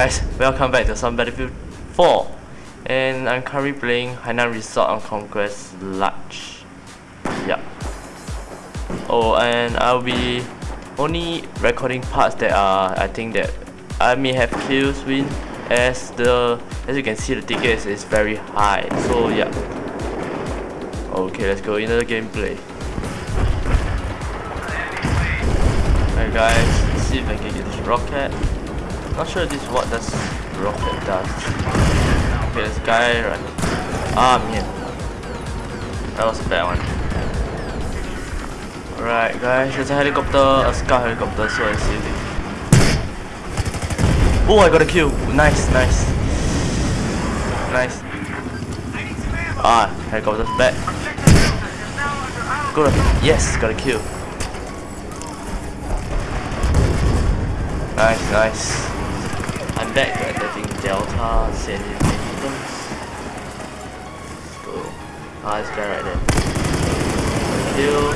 guys, welcome back to some Battlefield 4 and I'm currently playing Hainan Resort on Conquest Large. Yep. Oh and I'll be only recording parts that are I think that I may have kills win as the as you can see the tickets is very high. So yeah okay let's go into the gameplay. Alright guys see if I can get this rocket not sure this what this rocket does. Okay, this guy right. Ah man. That was a bad one. Alright guys, there's a helicopter, a scout helicopter, so I see it. Oh I got a kill. Nice, nice. Nice. Ah, helicopter's back. Good. Yes, got a kill. Nice, nice. I'm back to attacking Delta San Let's go. Ah, this guy right there. Kill.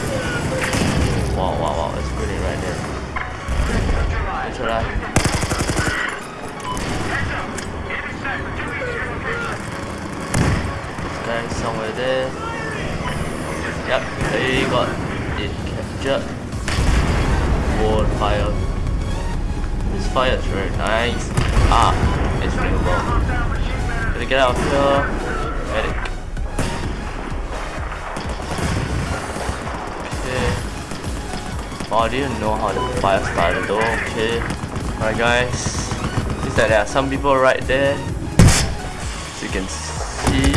Wow, wow, wow, it's really right there. Good try. This guy somewhere there. Yep, they got it captured. Wall fire. This fire is very nice. Ah, it's flammable. Gotta get out here. Medic. Okay. Oh, I didn't know how the fire started though. Okay. Alright guys. Seems that there are some people right there. As you can see.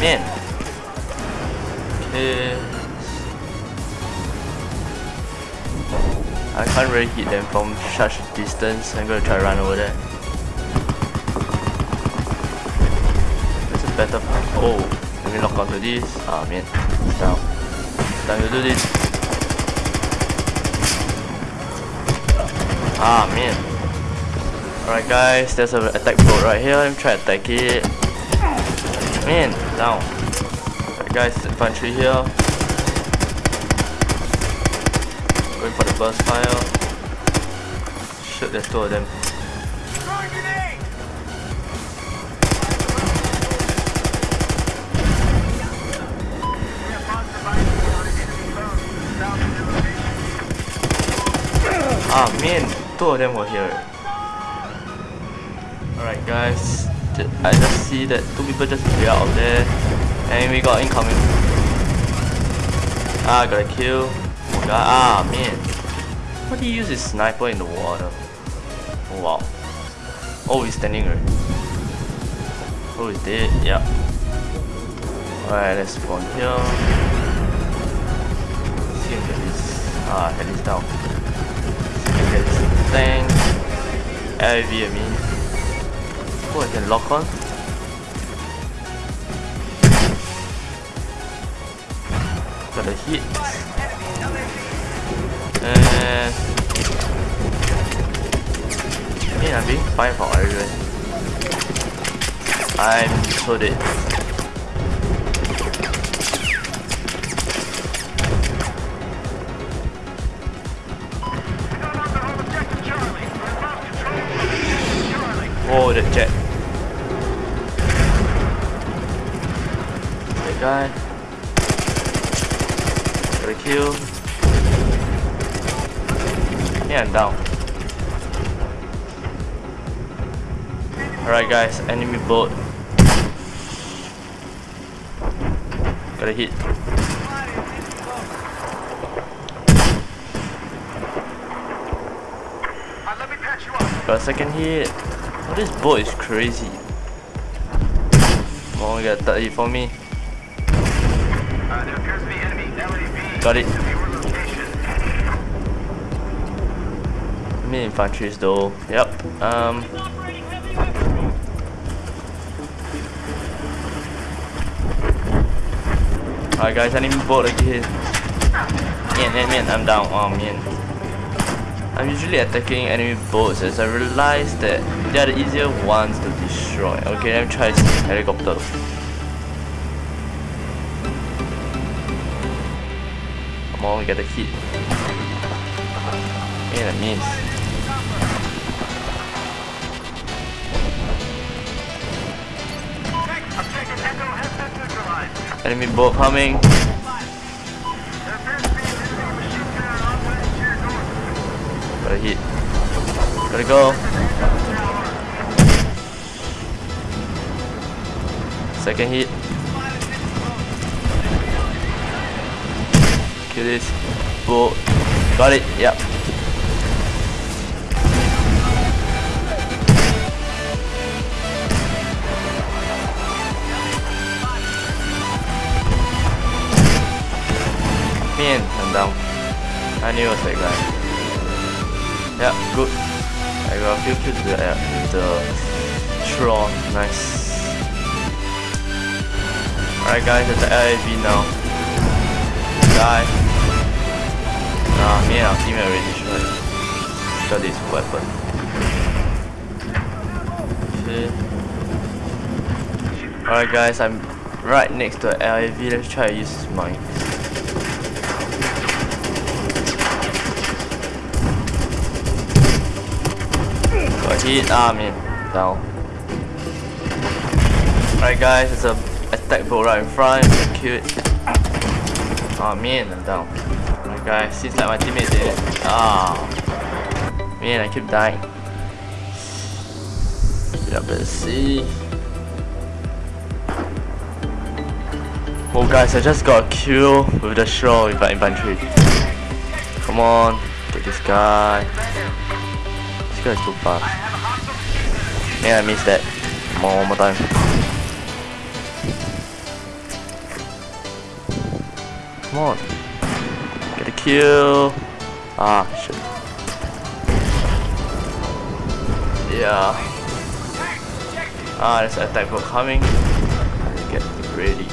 Man. Okay. I can't really hit them from such a distance. I'm gonna try run over there. Better. Oh, let me lock onto this. Ah, man. Down. Time to do this. Ah, man. Alright, guys. There's an attack boat right here. Let me try to attack it. Man, down. Alright, guys. Infantry here. Going for the burst fire. Shoot, there's two of them. Ah man, two of them were here. Alright guys, I just see that two people just clear out of there. And we got incoming. Ah, got a kill. Got, ah man. What do you use his sniper in the water? Oh wow. Oh, he's standing right. Oh, he's dead. Yeah. Alright, let's spawn here. Let's see if this. Ah, head is down thing. LV I mean. Oh, I can lock on. Got a hit. Uh, and yeah, I'm being fine for everyone. I'm so dead. Guy. Got a kill. Yeah, I'm down. Alright guys, enemy boat. Got a hit. Got a second hit. Oh, this boat is crazy. Oh, we got 30 for me. Got it. Mid infantries though. Yep. Um. Alright guys, I need boat again. Man, man, man, I'm down. Oh man. I'm usually attacking enemy boats as I realize that they are the easier ones to destroy. Okay, let me try this helicopter. more, get a hit. And a miss. Enemy boat coming. Got a hit. Gotta go. Second hit. Kill this boat. Got it. Yep. Man, I'm down. I knew it was that guy. Yeah, good. I got a few kills with the, with the Tron. Nice. Alright guys, it's the LAV now. Die. Nah, me and team already destroyed. Got this weapon. Alright guys, I'm right next to the LAV. Let's try to use mine. Got hit, ah man, down. Alright guys, it's a attack boat right in front, it. Ah man, I'm down. Guys, seems like my teammate did. Ah, man, I keep dying. Yeah, let's see. Oh guys, I just got a kill with the shore with my infantry. Come on, get this guy. This guy is too fast. Man, I missed that. Come on, one more time. Come on. Kill. Ah, shit. Yeah. Ah, there's an attack boat coming. Get ready.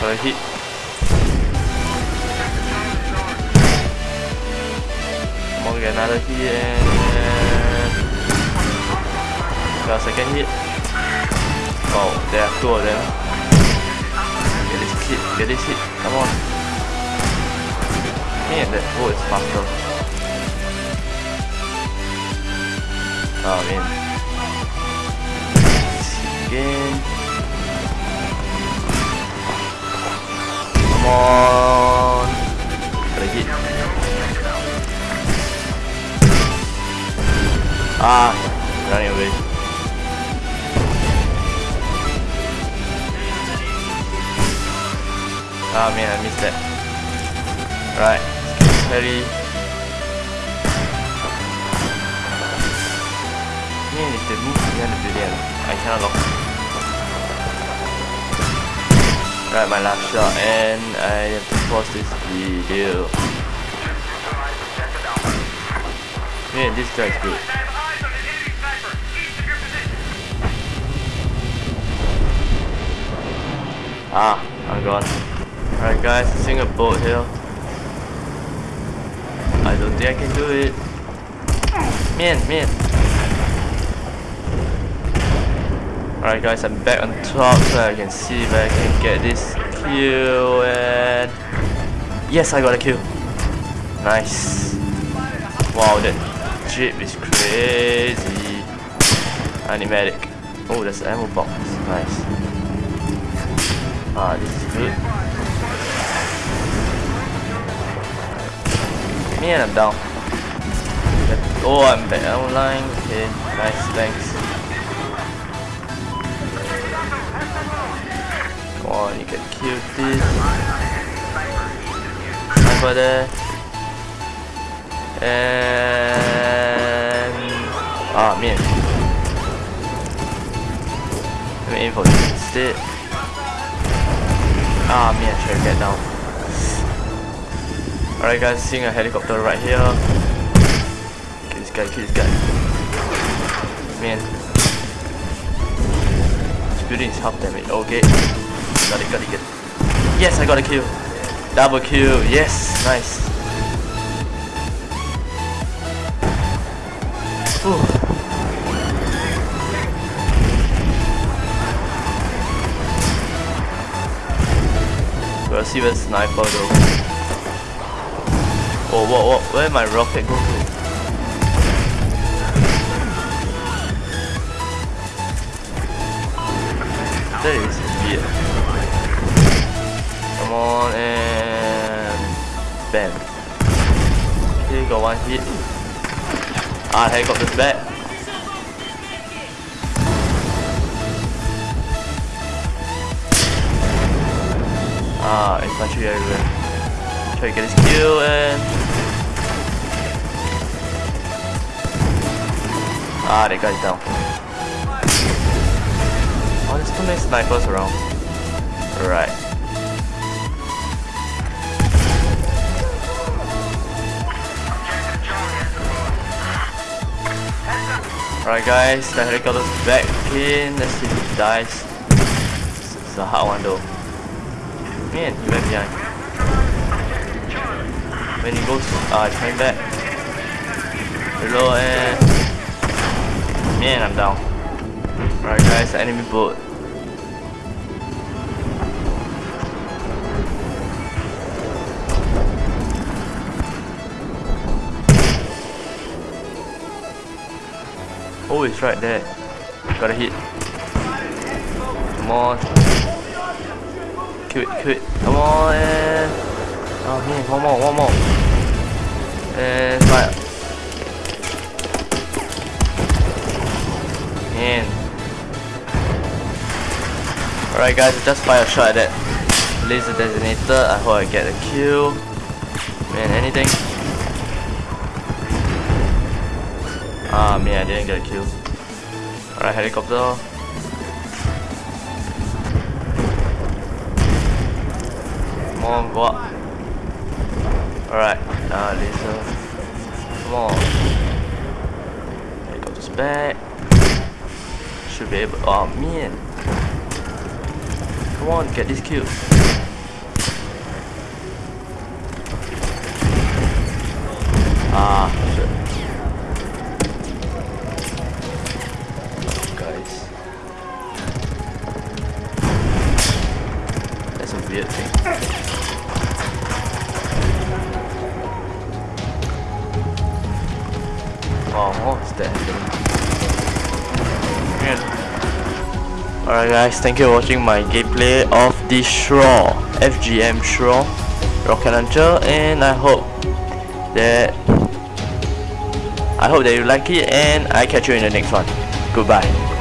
Got hit. Come on, get another hit and got a second hit. Oh, there are two of them. Get this hit, get this hit. Come on. Man, that boat is faster. Oh man. Again. Come on. Gotta hit. Ah, that. Right, very. Man, if they move behind the building, I cannot lock. Right, my last shot, and I have to pause this video. Man, this guy is good. Ah, I'm gone. Alright guys, I'm seeing a boat here. I don't think I can do it. Man, man. Alright guys, I'm back on top so I can see if I can get this kill and... Yes, I got a kill. Nice. Wow, that jeep is crazy. Animatic. Oh, there's ammo box. Nice. Ah, this is good. And I'm down. Oh, I'm back online. Okay, nice, thanks. Come on, you can kill this. Sniper there. And ah man. Let me aim for this instead. Ah man, should I get down? Alright guys, seeing a helicopter right here. Kill this guy, kill this guy. Man. This building is half damage. Okay. Got it, got it, got it. Yes, I got a kill. Double kill. Yes, nice. Whew. Gotta see where sniper though. Oh, what, what, where my rocket go to? That is weird. Come on and... Bam. Okay, got one hit. Ah, helicopter's back. Ah, infantry everywhere. Try to get this kill and... Ah, that guy's down. Oh, there's too many snipers around. Right. Alright guys, the helicopter's back in. Let's see if he dies. It's a hard one though. Man, he went behind. When he goes, uh, coming back. Reload and... Man, I'm down. Alright guys, enemy boat. Oh, it's right there. Gotta hit. Come on. Kill it, kill it. Come on, and... One more, one more. And fire. Man. Alright guys, just fire a shot at that laser designator. I hope I get a kill. Man, anything? Ah man, I didn't get a kill. Alright, helicopter. Come on, go up. Alright, uh, laser. Come on. Helicopter's back. Should be able. Oh man. Come on, get this kill. Alright guys, thank you for watching my gameplay of the SRAW, FGM SRAW rocket launcher and I hope that I hope that you like it and I catch you in the next one. Goodbye.